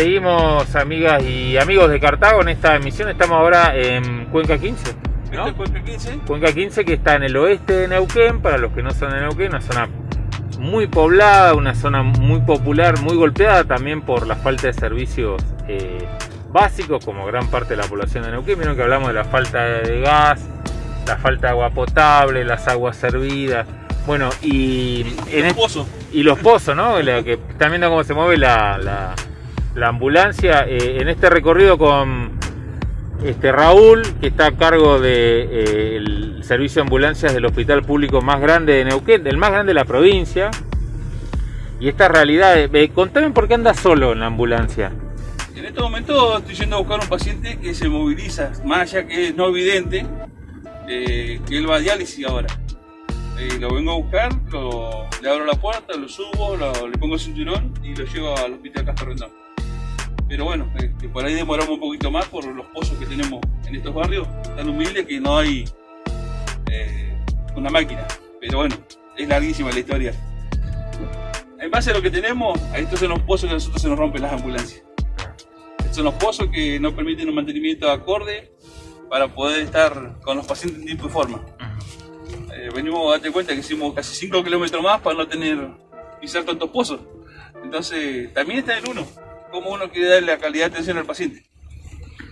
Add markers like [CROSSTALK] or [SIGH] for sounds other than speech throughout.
Seguimos, amigas y amigos de Cartago, en esta emisión. Estamos ahora en Cuenca 15. ¿no? ¿Este es Cuenca 15? Cuenca 15 que está en el oeste de Neuquén, para los que no son de Neuquén, una zona muy poblada, una zona muy popular, muy golpeada también por la falta de servicios eh, básicos, como gran parte de la población de Neuquén. Vieron que hablamos de la falta de gas, la falta de agua potable, las aguas servidas. Bueno, y, En en el este- pozo. y los pozos, ¿no? Que están viendo cómo se mueve la, la- la ambulancia. Eh, en este recorrido con este Raúl, que está a cargo del servicio de ambulancias del hospital público más grande de Neuquén, del más grande de la provincia. Y esta realidad, eh, contame por qué andas solo en la ambulancia. En este momento estoy yendo a buscar un paciente que se moviliza, más allá que es no evidente, eh, que él va a diálisis ahora. Eh, lo vengo a buscar, le abro la puerta, lo subo, le pongo el cinturón y lo llevo al hospital Castro Rendón. Pero bueno, eh, que por ahí demoramos un poquito más por los pozos que tenemos en estos barrios, tan humildes que no hay eh, una máquina. Pero bueno, es larguísima la historia. En base a lo que tenemos, a estos son los pozos que a nosotros se nos rompen las ambulancias. Estos son los pozos que no permiten un mantenimiento acorde para poder estar con los pacientes en tiempo y forma. Eh, venimos, date cuenta que hicimos casi 5 kilómetros más para no tener pisar tantos pozos. Entonces, también está en uno. Cómo uno quiere darle la calidad de atención al paciente.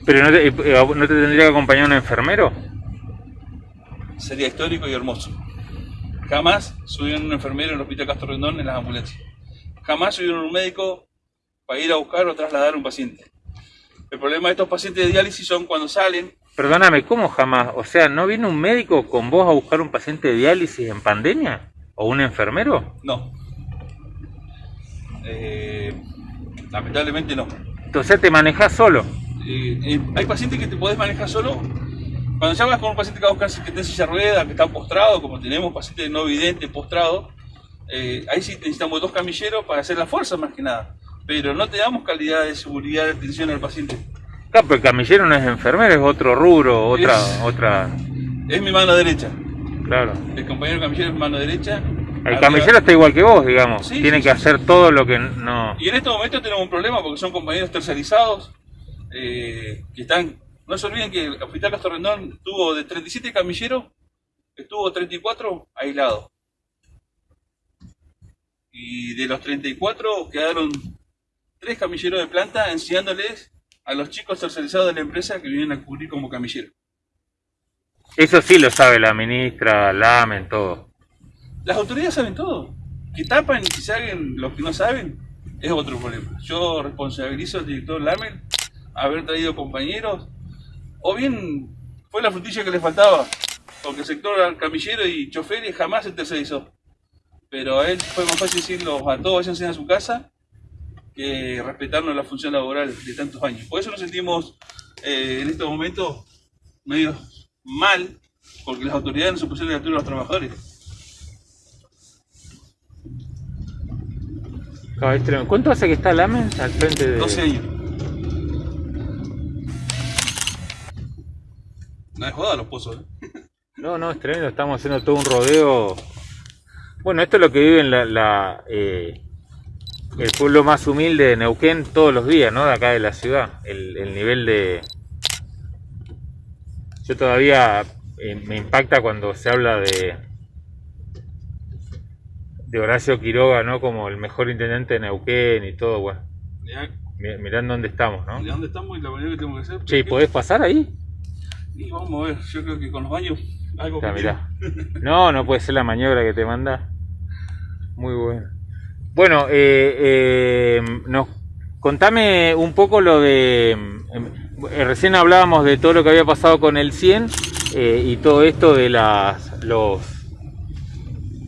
Pero no te, eh, ¿no te tendría que acompañar un enfermero. Sería histórico y hermoso. Jamás subieron un enfermero en el Hospital Castro Rendón en las ambulancias. Jamás subieron un médico para ir a buscar o trasladar a un paciente. El problema de estos pacientes de diálisis son cuando salen, Perdóname, ¿cómo jamás? O sea, ¿no viene un médico con vos a buscar un paciente de diálisis en pandemia? ¿O un enfermero? no. Eh, lamentablemente no. Entonces te manejás solo. Eh, eh, hay pacientes que te podés manejar solo. Cuando ya vas con un paciente que va a buscar que está en silla rueda, que está postrado, como tenemos pacientes no videntes postrados, eh, ahí sí necesitamos dos camilleros para hacer la fuerza más que nada. Pero no te damos calidad de seguridad de atención al paciente. Claro, pero el camillero no es enfermero, es otro rubro, otra, Es- otra, Es mi mano derecha. claro. El compañero camillero es mi mano derecha. El camillero está igual que vos, digamos. Sí, Tiene sí, que sí, hacer todo lo que no... Y en este momento tenemos un problema porque son compañeros tercerizados eh, que están. No se olviden que el Hospital Castro Rendón tuvo de 37 camilleros, estuvo 34 aislados. Y de los 34 quedaron tres camilleros de planta enseñándoles a los chicos tercerizados de la empresa que vienen a cubrir como camilleros. Eso sí lo sabe la ministra, Lamen, todo. Las autoridades saben todo. Que tapan y que hagan los que no saben es otro problema. Yo responsabilizo al director Lamel haber traído compañeros, o bien fue la frutilla que le faltaba, porque el sector camillero y choferes jamás se tercerizó. Pero a él fue más fácil decirlo a todos váyanse a su casa que respetarnos la función laboral de tantos años. Por eso nos sentimos eh, en estos momentos medio mal, porque las autoridades no se pusieron la altura de los trabajadores. ¿Cuánto hace que está Lamen al frente de...? 12 años. No es joda los pozos, ¿eh? No, no, es tremendo, estamos haciendo todo un rodeo. Bueno, esto es lo que vive en la, la, eh, el pueblo más humilde de Neuquén todos los días, ¿no? De acá de la ciudad. El, el nivel de... Yo todavía eh, me impacta cuando se habla de de Horacio Quiroga, ¿no? Como el mejor intendente de Neuquén y todo, bueno. Mirá, mi- Mirá dónde estamos, ¿no? ¿De dónde estamos y la manera que tenemos que hacer? Che, ¿y podés pasar ahí? Y vamos a ver, yo creo que con los baños algo Ya, que mirá. No, no puede ser la maniobra que te manda. Muy bueno. Bueno, eh, eh, nos, contame un poco lo de... eh, recién hablábamos de todo lo que había pasado con el 100 eh, y todo esto de las, los,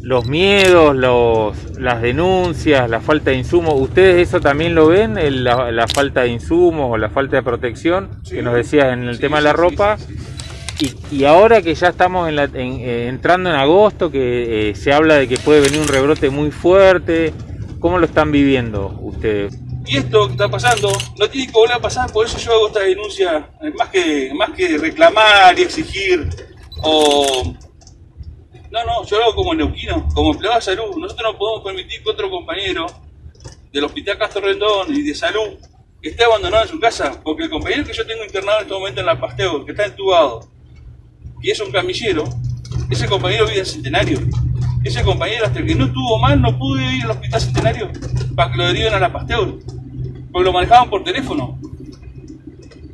los miedos, los, las denuncias, la falta de insumos. ¿Ustedes eso también lo ven? El- la, la falta de insumos o la falta de protección Sí. que nos decías en el Sí, tema de la sí, ropa? Y, y ahora que ya estamos en la- en- eh, entrando en agosto, que eh, se habla de que puede venir un rebrote muy fuerte, ¿cómo lo están viviendo ustedes? Y esto que está pasando no tiene que volver a pasar, por eso yo hago esta denuncia, más que, más que reclamar y exigir, o... No, no, yo lo hago como neuquino, como empleado de salud. Nosotros no podemos permitir que otro compañero del Hospital Castro Rendón y de salud esté abandonado en su casa, porque el compañero que yo tengo internado en este momento en la Pasteur, que está entubado, y es un camillero, ese compañero vive en Centenario. Ese compañero hasta que no estuvo mal no pudo ir al hospital Centenario para que lo deriven a la Pasteur, porque lo manejaban por teléfono.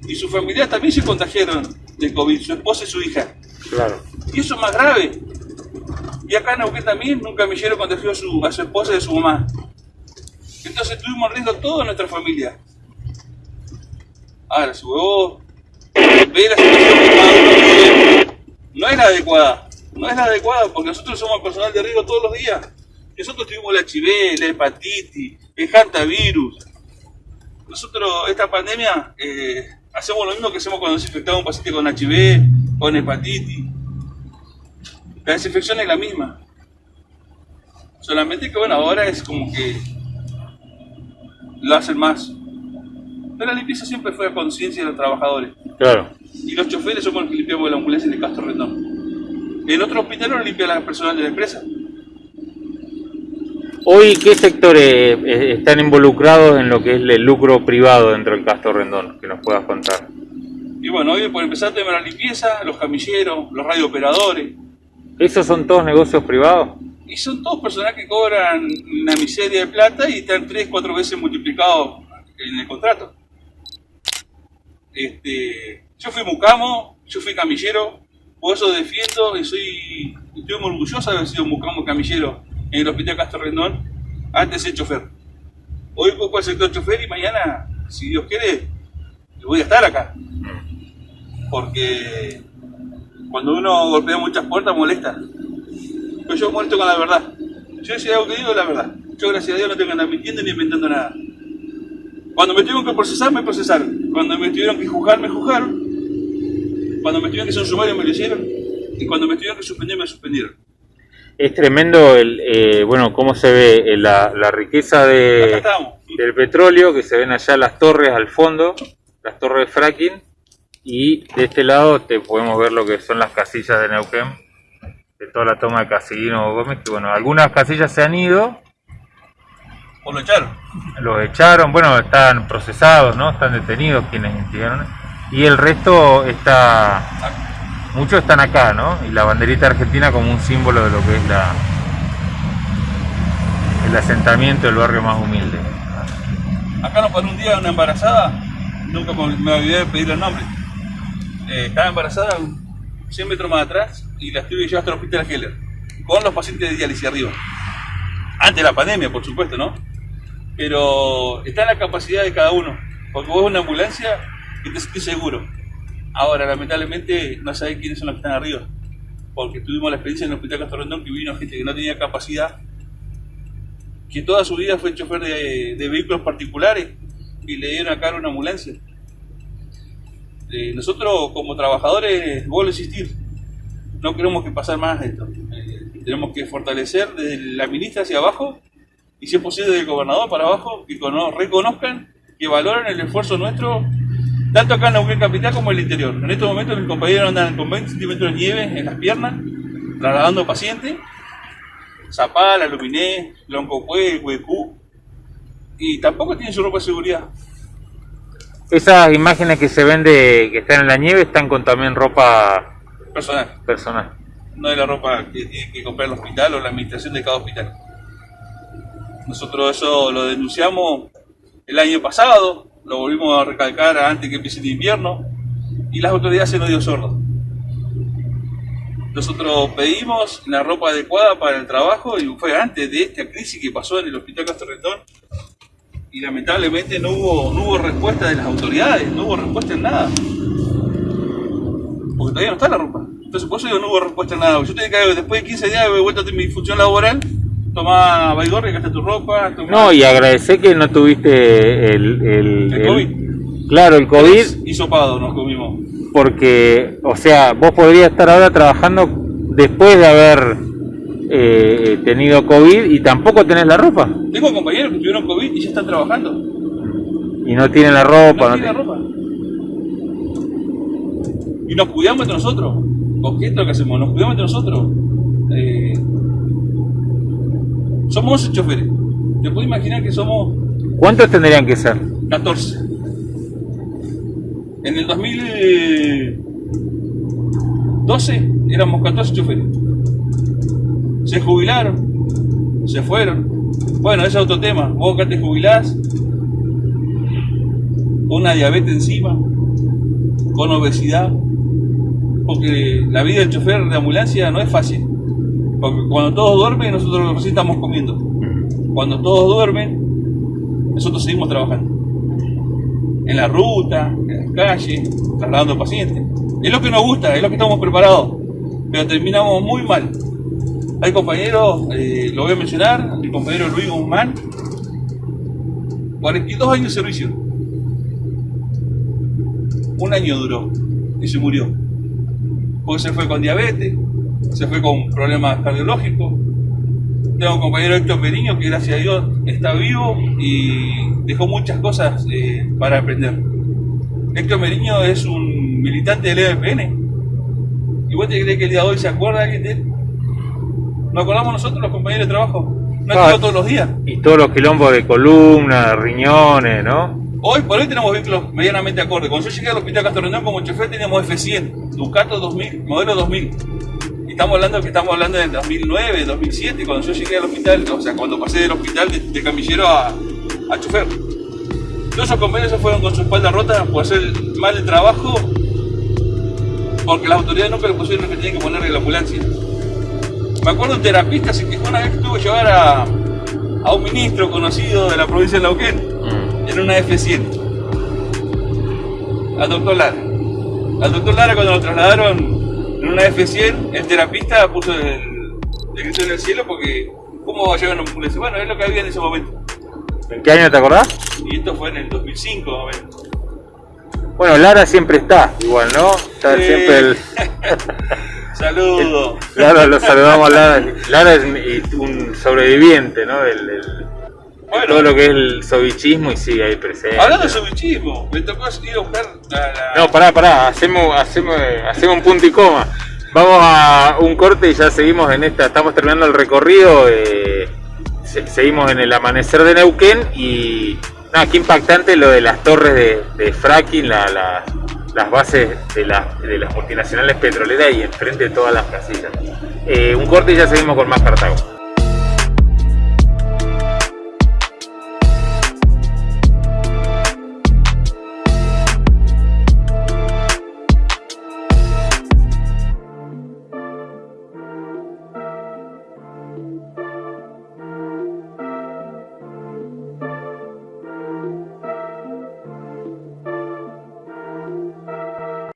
Y sus familiares también se contagiaron de COVID, su esposa y su hija. Claro. Y eso es más grave. Y acá en Neuquén también un camillero contagió a su, a su esposa y a su mamá. Entonces tuvimos riesgo toda nuestra familia. Ahora, si vos ves la situación que no es la adecuada. No es la adecuada porque nosotros somos personal de riesgo todos los días. Nosotros tuvimos la HIV, la hepatitis, el hantavirus. Nosotros, esta pandemia, eh, hacemos lo mismo que hacemos cuando nos infectamos un paciente con HIV, con hepatitis. La desinfección es la misma. Solamente que bueno, ahora es como que lo hacen más. Pero la limpieza siempre fue a conciencia de los trabajadores. Claro. Y los choferes somos los que limpiamos la ambulancia de Castro Rendón. En otro hospital lo limpia la personal de la empresa. Hoy, ¿qué sectores eh, están involucrados en lo que es el lucro privado dentro del Castro Rendón? Que nos puedas contar. Y bueno, hoy por empezar de la limpieza, los camilleros, los radiooperadores. ¿Esos son todos negocios privados? Y son todos personas que cobran una miseria de plata y están tres, cuatro veces multiplicados en el contrato. Este, yo fui mucamo, yo fui camillero, por eso defiendo y soy, estoy muy orgulloso de haber sido mucamo camillero en el Hospital Castro Rendón, antes de chofer. Hoy ocupo el sector chofer y mañana, si Dios quiere, voy a estar acá. Porque cuando uno golpea muchas puertas molesta. Pero yo molesto con la verdad. Yo si algo que digo es la verdad. Yo gracias a Dios no tengo que andar mintiendo ni inventando nada. Cuando me tuvieron que procesar, me procesaron. Cuando me tuvieron que juzgar, me juzgaron. Cuando me tuvieron que hacer un sumario, me lo hicieron. Y cuando me tuvieron que suspender, me suspendieron. Es tremendo, el, eh, bueno, cómo se ve eh, la, la riqueza de, del petróleo, que se ven allá las torres al fondo, las torres de fracking, y de este lado te podemos ver lo que son las casillas de Neuquén, de toda la toma de Casilino Gómez, que bueno, algunas casillas se han ido, O lo echaron. los echaron, bueno, están procesados, ¿no? Están detenidos quienes instigaron, y el resto está, muchos están acá, ¿no? Y la banderita argentina como un símbolo de lo que es la el asentamiento del barrio más humilde. Acá nos paró un día una embarazada, nunca me me olvidé de pedirle el nombre. Eh, estaba embarazada 100 metros más atrás y la estuve llevando hasta el hospital Heller, con los pacientes de diálisis arriba. Antes de la pandemia, por supuesto, ¿no? Pero está en la capacidad de cada uno, porque vos una ambulancia y te sentís seguro. Ahora, lamentablemente, no sabés quiénes son los que están arriba, porque tuvimos la experiencia en el hospital Castro Rendón que vino gente que no tenía capacidad que toda su vida fue chofer de, de vehículos particulares y le dieron acá una ambulancia. Eh, nosotros como trabajadores, vuelvo a insistir, no queremos que pasar más esto. Eh, tenemos que fortalecer desde la ministra hacia abajo y si es posible del gobernador para abajo, que cono- reconozcan, que valoren el esfuerzo nuestro, tanto acá en Neuquén Capital como en el interior. En estos momentos mis compañeros andan con 20 centímetros de nieve en las piernas, trasladando pacientes, Zapala, Luminé, Loncopué, Huecú, y tampoco tienen su ropa de seguridad. Esas imágenes que se ven de que están en la nieve están con también ropa Personal, personal. no de la ropa que tiene que comprar el hospital o la administración de cada hospital. Nosotros eso lo denunciamos el año pasado, lo volvimos a recalcar antes que empiece el invierno, y las autoridades se nos dio sordo. Nosotros pedimos la ropa adecuada para el trabajo y fue antes de esta crisis que pasó en el Hospital Castro Rendón y lamentablemente no hubo, no hubo respuesta de las autoridades, no hubo respuesta en nada. Porque todavía no está la ropa. Entonces por eso digo, no hubo respuesta en nada. Yo tenía que, después de 15 días de vuelta a mi función laboral, tomá Baigorri, acá está tu ropa. tomá- No, y agradecer que no tuviste el, el, El COVID. Claro, el COVID, Hisopado nos comimos. porque, o sea, vos podrías estar ahora trabajando después de haber eh, tenido COVID y tampoco tenés la ropa. Tengo compañeros que tuvieron COVID y ya están trabajando. Y no tienen la ropa. No no te- ropa. Y nos cuidamos entre nosotros. Porque esto es lo que hacemos, nos cuidamos entre nosotros. Eh, somos 11 choferes. Te puedo imaginar que somos ¿Cuántos tendrían que ser? 14. En el 2012 éramos 14 choferes. Se jubilaron, se fueron. Bueno, ese es otro tema. Vos acá te jubilás, una diabetes encima, con obesidad, porque la vida del chofer de ambulancia no es fácil. Porque cuando todos duermen, nosotros recién estamos comiendo. Cuando todos duermen, nosotros seguimos trabajando. En la ruta, en las calles, trasladando pacientes. Es lo que nos gusta, es lo que estamos preparados. Pero terminamos muy mal. Hay compañeros, eh, lo voy a mencionar, el compañero Luis Guzmán, 42 años de servicio. Un año duró y se murió. Porque se fue con diabetes, se fue con problemas cardiológicos. Tengo un compañero Héctor Meriño que gracias a Dios está vivo y dejó muchas cosas eh, para aprender. Héctor Meriño es un militante del EDPN. ¿Y vos te crees que el día de hoy se acuerda de él? ¿Nos acordamos nosotros, los compañeros de trabajo? No Ah. todos los días. Y todos los quilombos de columna, riñones, ¿no? Hoy por hoy tenemos vehículos medianamente acordes. Cuando yo llegué al hospital Castro Rendón como chofer teníamos F100, Ducato 2000, modelo 2000. Y estamos hablando que estamos hablando del 2009, 2007, cuando yo llegué al hospital, o sea, cuando pasé del hospital de, de camillero a, a chofer. Todos esos compañeros se fueron con su espalda rota por hacer mal el trabajo, porque las autoridades nunca le pusieron lo que tenían que ponerle la ambulancia. Me acuerdo un terapista se quejó una vez que tuvo que llevar a, a un ministro conocido de la provincia de Neuquén Mm. en una F100 al doctor Lara. Al doctor Lara cuando lo trasladaron en una F100, el terapista puso el, el grito en el cielo porque ¿cómo va a llevar una ambulancia? Bueno, es lo que había en ese momento. ¿En qué año te acordás? Y esto fue en el 2005 más o menos. Bueno, Lara siempre está, igual, ¿no? Está siempre el... [LAUGHS] Saludos. Lara, lo saludamos a Lara. Lara es un- sobreviviente, ¿no? Del, del- Bueno. todo lo que es el sovichismo y sigue ahí presente. Hablando de sobichismo, me tocó ir a buscar la... la- No, pará, pará, hacemos, hacemos, hacemos un punto y coma. Vamos a un corte y ya seguimos en esta, estamos terminando el recorrido, eh, se- seguimos en el amanecer de Neuquén y nada, qué impactante lo de las torres de, de fracking, la- la- las bases de, la- de las multinacionales petroleras y enfrente de todas las casitas. Eh, un corte y ya seguimos con más Cartago.